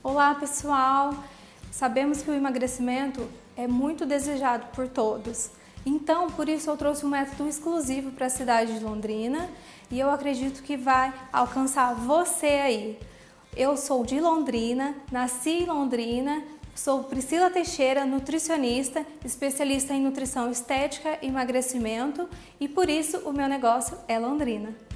Olá pessoal! Sabemos que o emagrecimento é muito desejado por todos. Então, por isso eu trouxe um método exclusivo para a cidade de Londrina e eu acredito que vai alcançar você aí. Eu sou de Londrina, nasci em Londrina, sou Priscila Teixeira, nutricionista, especialista em nutrição estética e emagrecimento e por isso o meu negócio é Londrina.